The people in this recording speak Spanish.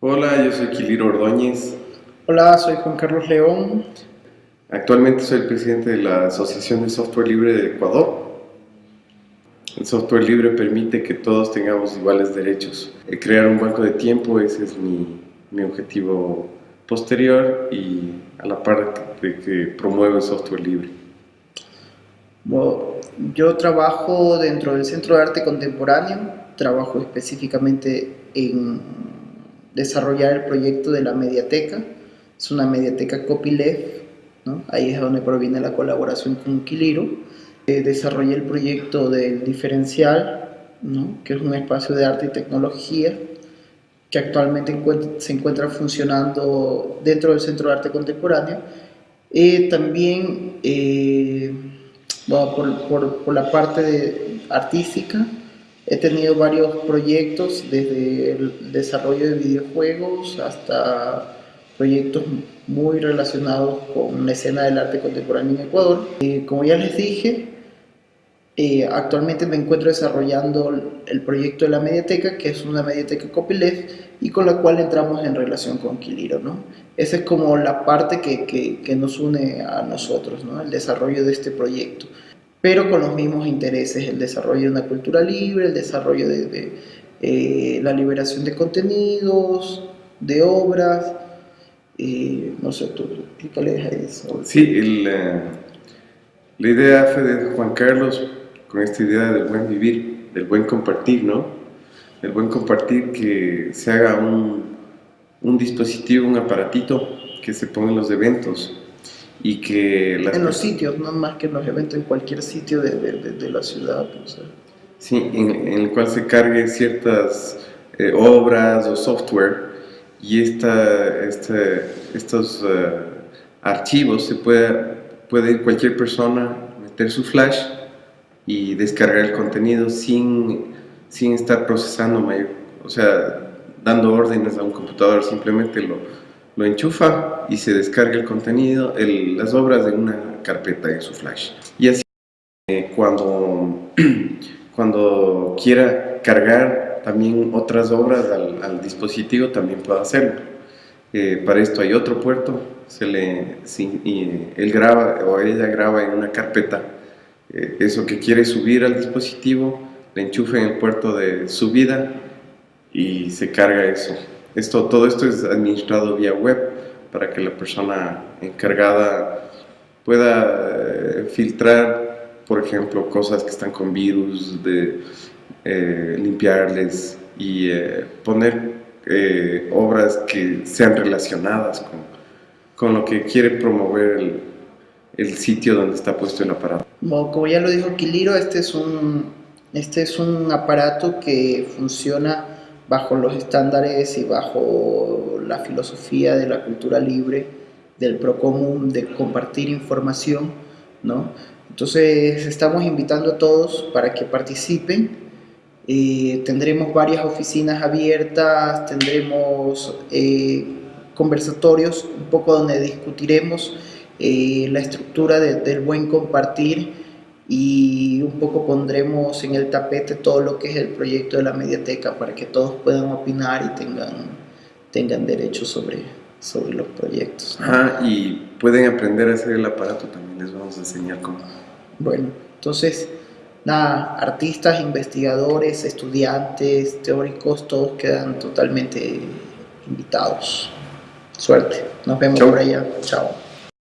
Hola, yo soy Quiliro Ordóñez. Hola, soy Juan Carlos León. Actualmente soy el presidente de la Asociación de Software Libre de Ecuador. El software libre permite que todos tengamos iguales derechos. Crear un banco de tiempo, ese es mi, mi objetivo posterior y a la par de que promueve el software libre. Bueno, yo trabajo dentro del Centro de Arte Contemporáneo, trabajo específicamente en desarrollar el proyecto de la mediateca, es una mediateca copyleft, ¿no? ahí es donde proviene la colaboración con Quiliro. Eh, desarrollé el proyecto del diferencial, ¿no? que es un espacio de arte y tecnología que actualmente se encuentra funcionando dentro del Centro de Arte Contemporáneo. Eh, también, eh, por, la parte artística, He tenido varios proyectos, desde el desarrollo de videojuegos hasta proyectos muy relacionados con la escena del arte contemporáneo en Ecuador. Eh, como ya les dije, eh, actualmente me encuentro desarrollando el proyecto de la mediateca, que es una mediateca copyleft y con la cual entramos en relación con Quiliro. ¿no? Esa es como la parte que, que, que nos une a nosotros, ¿no? el desarrollo de este proyecto pero con los mismos intereses, el desarrollo de una cultura libre, el desarrollo de, eh, la liberación de contenidos, de obras, no sé, tú explícales a eso. Sí, eh, la idea fue de Juan Carlos con esta idea del buen vivir, del buen compartir, ¿no? El buen compartir que se haga un, un dispositivo, un aparatito que se ponga en los eventos, y que... en los sitios, no más que en los eventos, en cualquier sitio de, de, de la ciudad. Sí, en, el cual se cargue ciertas eh, obras o software y esta, este, estos uh, archivos se puede, puede cualquier persona meter su flash y descargar el contenido sin, sin estar procesando mayor, o sea, dando órdenes a un computador, simplemente lo, lo enchufa y se descarga el contenido, las obras de una carpeta en su flash. Y así eh, cuando, cuando quiera cargar también otras obras al, dispositivo también puede hacerlo. Eh, para esto hay otro puerto, se le, él graba o ella graba en una carpeta eh, eso que quiere subir al dispositivo, le enchufa en el puerto de subida y se carga eso. Esto, todo esto es administrado vía web para que la persona encargada pueda eh, filtrar, por ejemplo, cosas que están con virus, de eh, limpiarles y eh, poner obras que sean relacionadas con, con, lo que quiere promover el, el, sitio donde está puesto el aparato. como ya lo dijo Quiliro, este es un, este es un aparato que funciona bajo los estándares y bajo la filosofía de la cultura libre, del procomún, de compartir información, ¿no? Entonces estamos invitando a todos para que participen. Eh, tendremos varias oficinas abiertas, tendremos eh, conversatorios un poco donde discutiremos eh, la estructura del buen compartir y un poco pondremos en el tapete todo lo que es el proyecto de la mediateca para que todos puedan opinar y tengan, tengan derechos sobre, sobre los proyectos. Ah, y pueden aprender a hacer el aparato también, les vamos a enseñar cómo. Bueno, entonces, nada, artistas, investigadores, estudiantes, teóricos, todos quedan totalmente invitados. Suerte, nos vemos por allá, chao.